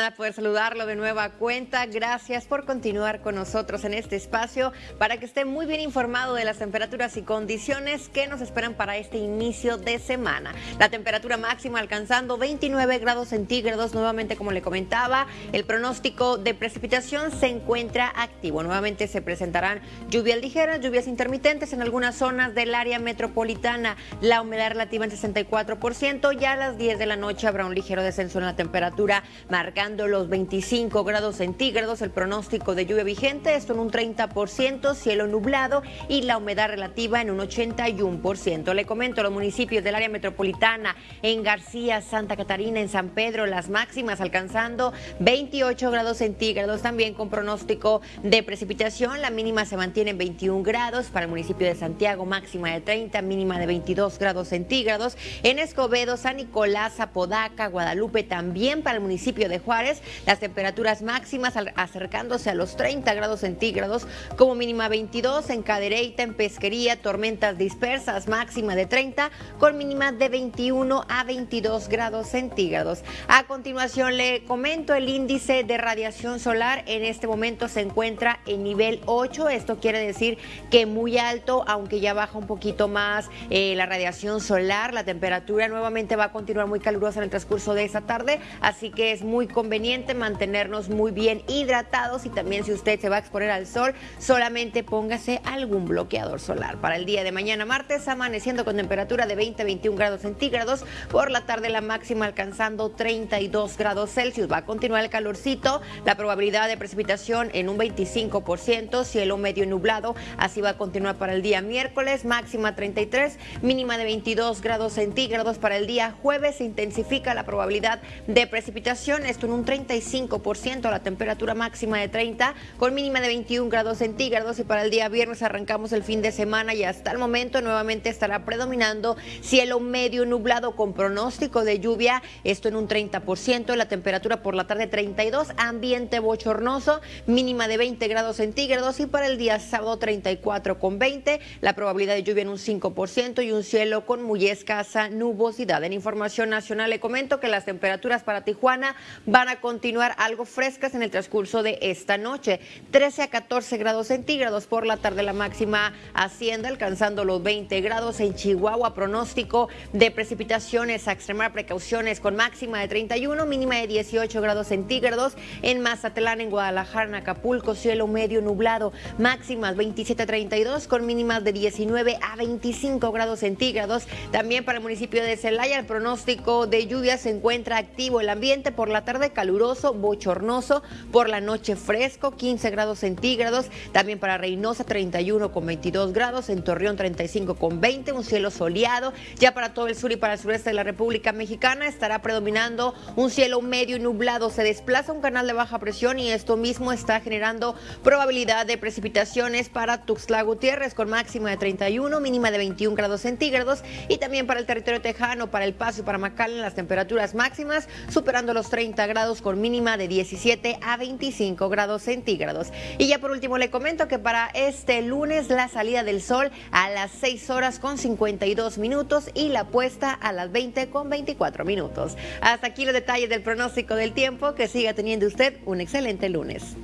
da poder saludarlo de nueva cuenta. Gracias por continuar con nosotros en este espacio para que esté muy bien informado de las temperaturas y condiciones que nos esperan para este inicio de semana. La temperatura máxima alcanzando 29 grados centígrados, nuevamente como le comentaba, el pronóstico de precipitación se encuentra activo. Nuevamente se presentarán lluvias ligeras, lluvias intermitentes en algunas zonas del área metropolitana. La humedad relativa en 64%, ya a las 10 de la noche habrá un ligero descenso en la temperatura, los 25 grados centígrados. El pronóstico de lluvia vigente, esto en un 30%, cielo nublado y la humedad relativa en un 81%. Le comento los municipios del área metropolitana, en García, Santa Catarina, en San Pedro, las máximas alcanzando 28 grados centígrados, también con pronóstico de precipitación. La mínima se mantiene en 21 grados para el municipio de Santiago, máxima de 30, mínima de 22 grados centígrados. En Escobedo, San Nicolás, Apodaca, Guadalupe, también para el municipio de Las temperaturas máximas acercándose a los 30 grados centígrados, como mínima 22 en Cadereyta, en Pesquería, tormentas dispersas, máxima de 30, con mínima de 21 a 22 grados centígrados. A continuación le comento el índice de radiación solar. En este momento se encuentra en nivel 8. Esto quiere decir que muy alto, aunque ya baja un poquito más eh, la radiación solar. La temperatura nuevamente va a continuar muy calurosa en el transcurso de esta tarde, así que es muy conveniente mantenernos muy bien hidratados y también si usted se va a exponer al sol, solamente póngase algún bloqueador solar. Para el día de mañana martes, amaneciendo con temperatura de 20 a 21 grados centígrados, por la tarde la máxima alcanzando 32 grados Celsius. Va a continuar el calorcito, la probabilidad de precipitación en un 25%, cielo medio nublado, así va a continuar para el día miércoles, máxima 33, mínima de 22 grados centígrados para el día jueves, se intensifica la probabilidad de precipitación, esto un 35%, la temperatura máxima de 30 con mínima de 21 grados centígrados y para el día viernes arrancamos el fin de semana y hasta el momento nuevamente estará predominando cielo medio nublado con pronóstico de lluvia, esto en un 30%, la temperatura por la tarde 32, ambiente bochornoso, mínima de 20 grados centígrados y para el día sábado 34 con 20, la probabilidad de lluvia en un 5% y un cielo con muy escasa nubosidad. En información nacional le comento que las temperaturas para Tijuana van a continuar algo frescas en el transcurso de esta noche. 13 a 14 grados centígrados por la tarde la máxima asciende alcanzando los 20 grados en Chihuahua. Pronóstico de precipitaciones a extremar precauciones con máxima de 31, mínima de 18 grados centígrados. En Mazatlán, en Guadalajara, en Acapulco, cielo medio nublado, máximas 27 a 32 con mínimas de 19 a 25 grados centígrados. También para el municipio de Celaya el pronóstico de lluvia se encuentra activo. El ambiente por la tarde caluroso, bochornoso, por la noche fresco, 15 grados centígrados. También para Reynosa 31 con 22 grados, en Torreón 35 con 20, un cielo soleado. Ya para todo el sur y para el sureste de la República Mexicana estará predominando un cielo medio nublado. Se desplaza un canal de baja presión y esto mismo está generando probabilidad de precipitaciones para Tuxtla Gutiérrez con máxima de 31, mínima de 21 grados centígrados y también para el territorio tejano, para El Paso y para McAllen las temperaturas máximas superando los 30 con mínima de 17 a 25 grados centígrados. Y ya por último le comento que para este lunes la salida del sol a las 6 horas con 52 minutos y la puesta a las 20 con 24 minutos. Hasta aquí los detalles del pronóstico del tiempo. Que siga teniendo usted un excelente lunes.